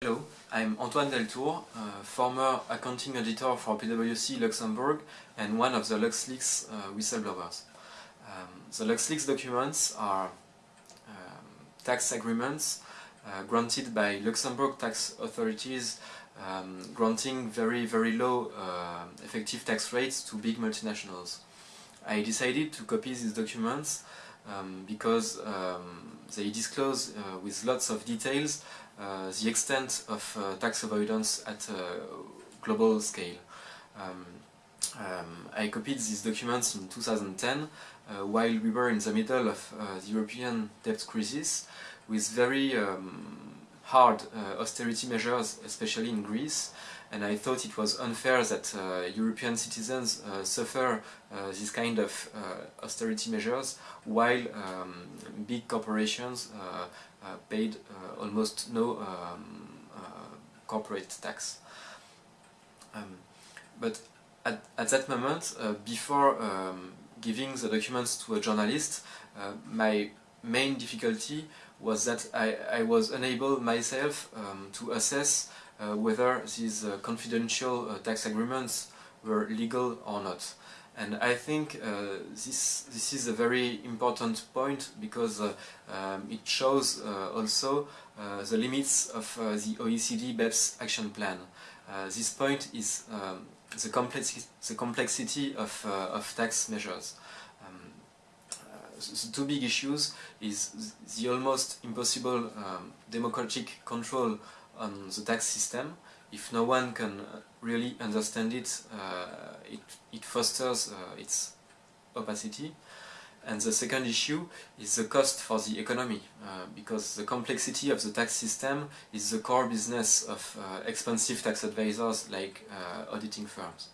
Hello, I'm Antoine Deltour, uh, former accounting editor for PwC Luxembourg and one of the LuxLeaks uh, whistleblowers. Um, the LuxLeaks documents are um, tax agreements uh, granted by Luxembourg tax authorities um, granting very very low uh, effective tax rates to big multinationals. I decided to copy these documents um, because um, they disclose uh, with lots of details uh, the extent of uh, tax avoidance at a global scale. Um, um, I copied these documents in 2010 uh, while we were in the middle of the European debt crisis with very um, hard uh, austerity measures, especially in Greece, and I thought it was unfair that uh, European citizens uh, suffer this kind of austerity measures while um, big corporations paid almost no um, corporate tax. Um, but at, at, that moment, uh, before um, giving the documents to a journalist, uh, my main difficulty was that I, I was unable myself um, to assess uh, whether these uh, confidential uh, tax agreements were legal or not. And I think uh, this, this is a very important point because uh, um, it shows uh, also the limits of the OECD BEPS action plan. this point is um, the, complexi the complexity of, of tax measures the two big issues is the almost impossible um, democratic control on the tax system. If no one can really understand it, uh, it, it, fosters uh, its opacity. And the second issue is the cost for the economy, uh, because the complexity of the tax system is the core business of uh, expensive tax advisors like uh, auditing firms.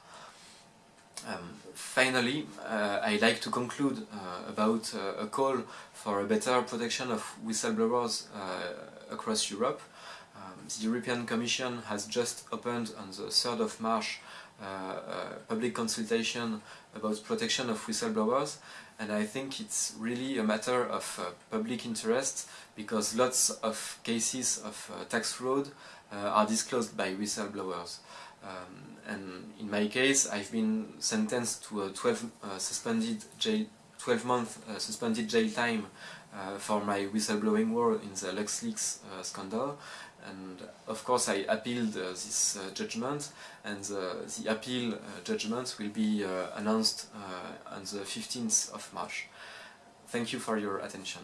Um, finally, uh, I'd like to conclude uh, about uh, a call for a better protection of whistleblowers uh, across Europe. Um, the European Commission has just opened on the 3rd of March uh, a public consultation about protection of whistleblowers and I think it's really a matter of uh, public interest because lots of cases of tax fraud are disclosed by whistleblowers. Um, and in my case, I've been sentenced to a 12 uh, suspended jail, 12 month uh, suspended jail time uh, for my whistleblowing work in the LuxLeaks uh, scandal. And of course, I appealed uh, this uh, judgment, and the appeal judgment will be announced on the 15th of March. Thank you for your attention.